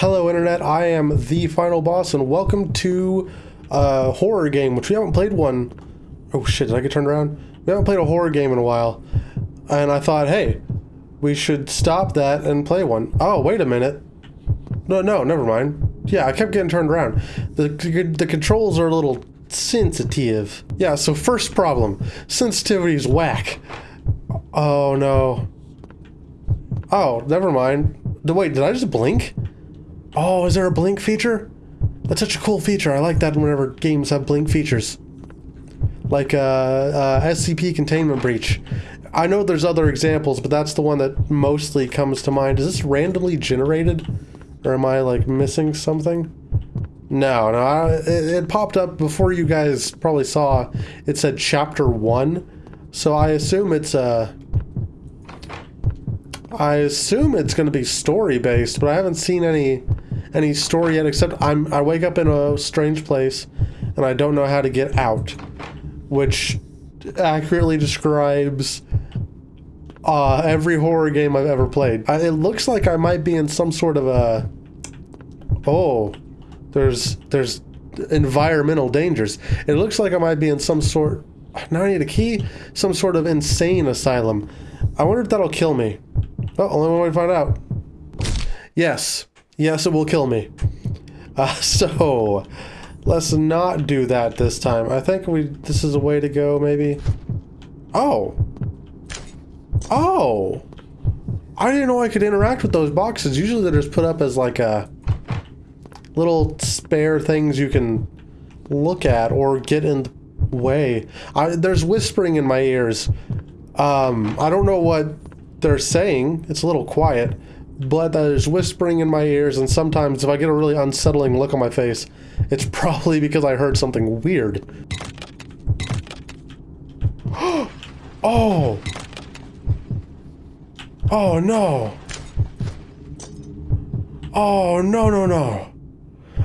Hello, Internet. I am the final boss, and welcome to a horror game, which we haven't played one. Oh shit, did I get turned around? We haven't played a horror game in a while. And I thought, hey, we should stop that and play one. Oh, wait a minute. No, no, never mind. Yeah, I kept getting turned around. The, the controls are a little sensitive. Yeah, so first problem. Sensitivity's whack. Oh, no. Oh, never mind. Wait, did I just blink? Oh, is there a blink feature? That's such a cool feature. I like that whenever games have blink features. Like uh, uh, SCP containment breach. I know there's other examples, but that's the one that mostly comes to mind. Is this randomly generated? Or am I like missing something? No, no, I, it, it popped up before you guys probably saw. It said chapter one. So I assume it's a... Uh, I assume it's going to be story based, but I haven't seen any any story yet except I'm I wake up in a strange place and I don't know how to get out, which accurately describes uh, every horror game I've ever played. I, it looks like I might be in some sort of a oh, there's there's environmental dangers. It looks like I might be in some sort. Now I need a key. Some sort of insane asylum. I wonder if that'll kill me. Oh, only one way to find out. Yes. Yes, it will kill me. Uh, so, let's not do that this time. I think we. This is a way to go, maybe. Oh. Oh. I didn't know I could interact with those boxes. Usually they're just put up as like a little spare things you can look at or get in the way. I, there's whispering in my ears. Um, I don't know what they're saying. It's a little quiet, but there's whispering in my ears, and sometimes if I get a really unsettling look on my face, it's probably because I heard something weird. oh! Oh no! Oh no no no!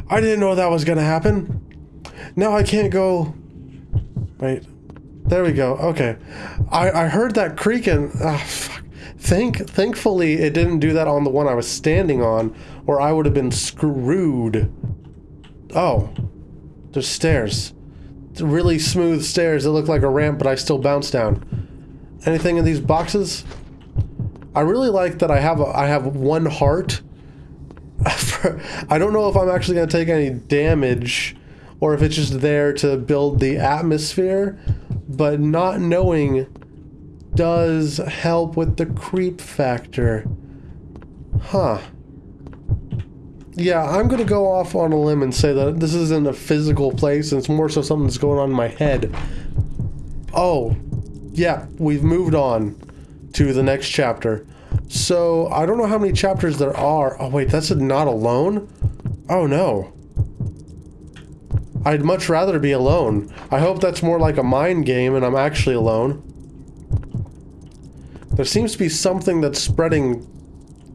I didn't know that was gonna happen. Now I can't go... Wait. There we go. Okay. I, I heard that creaking. Ah. Thank, thankfully, it didn't do that on the one I was standing on, or I would have been screwed. Oh. There's stairs. Really smooth stairs that look like a ramp, but I still bounce down. Anything in these boxes? I really like that I have a, I have one heart I don't know if I'm actually going to take any damage or if it's just there to build the atmosphere, but not knowing does help with the creep factor. Huh. Yeah, I'm going to go off on a limb and say that this isn't a physical place, it's more so something that's going on in my head. Oh, yeah, we've moved on to the next chapter. So, I don't know how many chapters there are. Oh, wait, that's not alone? Oh, no. I'd much rather be alone. I hope that's more like a mind game and I'm actually alone. There seems to be something that's spreading...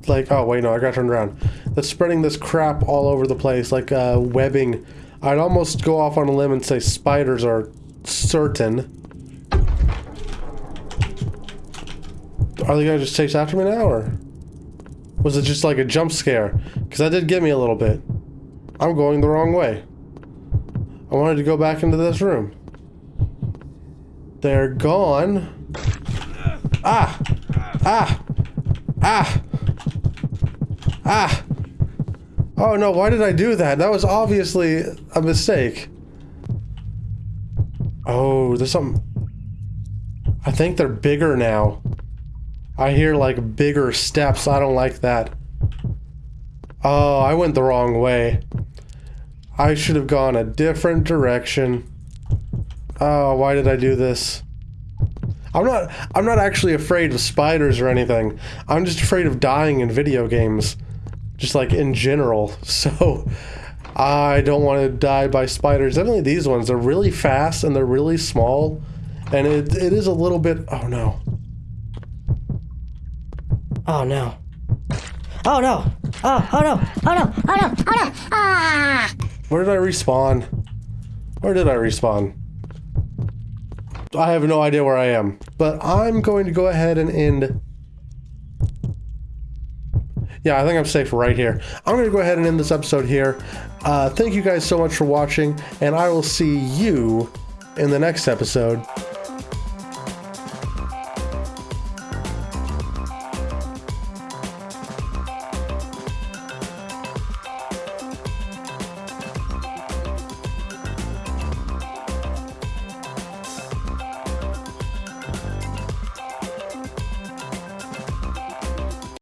Like, oh, wait, no, I got turned around. That's spreading this crap all over the place, like uh, webbing. I'd almost go off on a limb and say spiders are certain. Are they gonna just chase after me now, or? Was it just like a jump scare? Because that did get me a little bit. I'm going the wrong way. I wanted to go back into this room. They're gone. Ah! Ah! Ah! Ah! Oh no, why did I do that? That was obviously a mistake. Oh, there's something... I think they're bigger now. I hear like bigger steps. I don't like that. Oh, I went the wrong way. I should have gone a different direction. Oh, why did I do this? I'm not I'm not actually afraid of spiders or anything. I'm just afraid of dying in video games. Just like in general. So I don't want to die by spiders. Definitely these ones. They're really fast and they're really small. And it, it is a little bit... Oh no. Oh no. Oh no! Oh, oh no! Oh no! Oh no! Oh no! Ah! Where did I respawn? Where did I respawn? I have no idea where I am. But I'm going to go ahead and end... Yeah, I think I'm safe right here. I'm going to go ahead and end this episode here. Uh, thank you guys so much for watching, and I will see you in the next episode.